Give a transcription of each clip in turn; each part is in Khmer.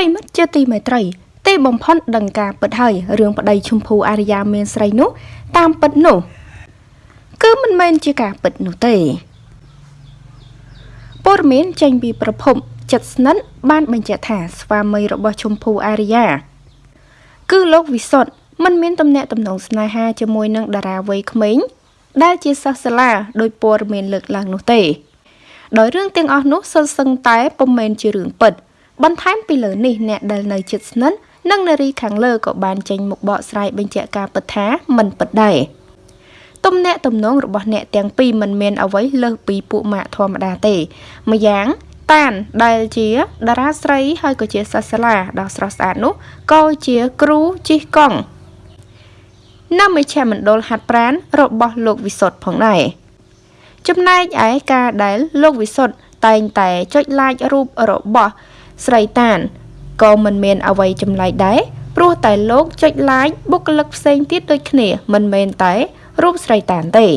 រិមិត្តជាទីមេត្រីទីបំផុតដឹងការពិតហើយរឿងប្តីឈុំភូអារ្យាមានស្រីនោះតាមពិតនោះគឺមិនមែនជាការពិតនោះទេព័ត៌មានចេញពីប្រភពចិត្តស្និទ្ធបានបញ្ជាក់ថាស្វាមីរបស់ឈុំភូអារ្យាគឺលោកវិសុទ្ធមិនមានទំនាក់ទំនងស្នេហាជាមួយនឹងតារាវ័យក្មេងដែលជាសិស្សសាលាដោយព័ត៌មានលើកឡើងនោះទេ ដោយរឿងទាំងអស់នោះសុទ្ធសឹងតែពុំមែនជារឿងពិត បន្ថែមពីលើនេះអ្នកដែលនៅជិតស្និទ្ធនិងនារីខាងលើក៏បានចេញមុខបកស្រាយបញ្ជាក់ការពិតថាមិនពិតដែរទំនាក់ទំនងរបស់អ្នកទាំងពីរមិនមានអ្វីលើសពីពួកម៉ាក់ធម្មតាទេម្យ៉ាងតានដែលជាតារាស្រីហើយក៏ជាសិស្សសាលាដ៏ស្រស់ស្អាតនោះក៏ជាគ្រូជិះកង់នៅមជ្ឈមណ្ឌលហាត់ប្រាណរបស់លោកវិសុទ្ធផងដែរចំណែកឯការដែលលោកវិសុទ្ធតែងតែចុច like រូបរបស់ ស្រីតានក៏មិនមានអ្វីចម្លែកដែរព្រោះតែលោកចុច like បុគ្គលិកផ្សេងទៀតដូចគ្នា មិនមែនតែរូបស្រីតានទេ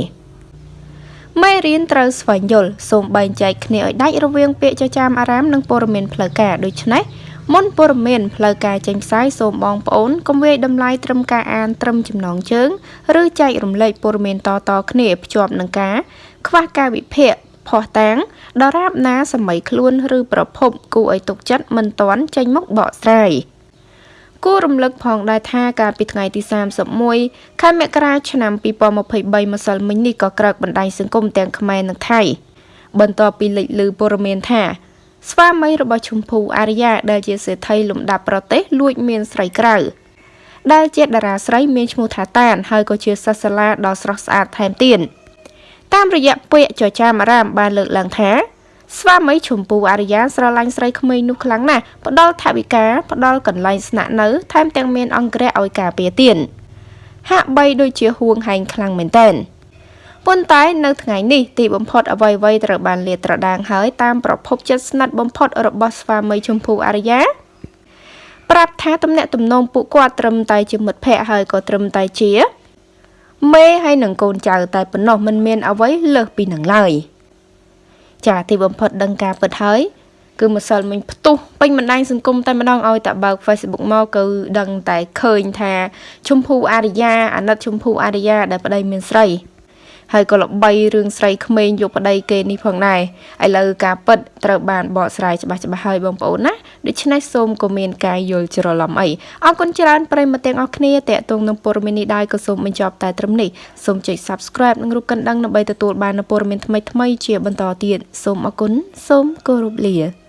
មេរៀនត្រូវស្វែងយល់សូមបែងចែកគ្នាឲ្យដាច់រវាងពាក្យចចាមអារាមនិងព័ត៌មានផ្លូវការដូច្នេះមុនព័ត៌មានផ្លូវការចេញផ្សាយសូមបងប្អូនកុំវាយតម្លៃត្រឹមការអានត្រឹមចំណងជើង ឬចែករំលែកព័ត៌មានតៗគ្នាភ្ជាប់នឹងការខ្វះការវិភាគ ភ័ស្តុតាងដរាបណាសម័យខ្លួនឬប្រភពគួរឲ្យទុកចិត្តមិនទាន់ចេញមកបកស្រាយគួររំលឹកផងដែរថាកាលពីថ្ងៃទី31ខែមករាឆ្នាំ2023ម្សិលមិញនេះក៏ក្រើកបណ្ដាញសង្គមទាំងខ្មែរនិងថៃបន្ទាប់ពីលេចឮព័ត៌មានថាស្វាមីរបស់ឈុំភូអារ្យាដែលជាសេដ្ឋីលំដាប់ប្រទេសលួចមានស្រីក្រៅដែលជាតារាស្រីមានឈ្មោះថាតានហើយក៏ជាសិស្សសាលាដ៏ស្រស់ស្អាតថែមទៀត តាមរយៈពាក្យចចាមអារាមបានលើកឡើងថាស្វាមីឈុំពូអារ្យាស្រឡាញ់ស្រីក្មេងនោះខ្លាំងណាស់ផ្ដល់ថវិកាផ្ដល់កន្លែងស្នាក់នៅថែមទាំងមានអង្គរៈឲ្យការពារទៀតហាក់បីដូចជាហួងហែងខ្លាំងមែនទែនប៉ុន្តែនៅថ្ងៃនេះទីបំផុតអ្វីៗត្រូវបានលាតត្រដាងហើយតាមប្រភពជិតស្និទ្ធបំផុតរបស់ស្វាមីជម្ពូអារ្យាប្រាប់ថាទំនាក់ទំនងពួកគាត់ត្រឹមតែជាមិត្តភ័ក្តិហើយក៏ត្រឹមតែជា មេហើយនឹងកូនចៅតែប៉ុណ្ណោះមិនមានអ្វីលើសពីនឹងឡើយចាទីបំផុតដឹងការពិតហើយគឺម្សិលមិញផ្ទុះពេញបណ្ដាញសង្គមតែម្ដងឲ្យតែបើក Facebook មកគឺដឹងតែឃើញថាជម្ភូអារ្យាអាណិតជម្ភូអារ្យាដែលប្តីមានស្រី ហើយក៏ល្បីរឿងស្រីក្មេងយកប្តីគេនេះផងដែរឥឡូវការពិតត្រូវបានបកស្រាយច្បាស់ច្បាស់ហើយបងប្អូនណាដូច្នេះសូមក៏មានការយល់ច្រឡំអីអរគុណច្រើនប្រិយមិត្តទាំងអស់គ្នាតេតងនឹងព័ត៌មាននេះដែរក៏សូមបញ្ចប់តែត្រឹមនេះសូមចុច Subscribe និងរូបកណ្ដឹងដើម្បីទទួលបាននូវព័ត៌មានថ្មីៗជាបន្តទៀតសូមអរគុណសូមគោរពលា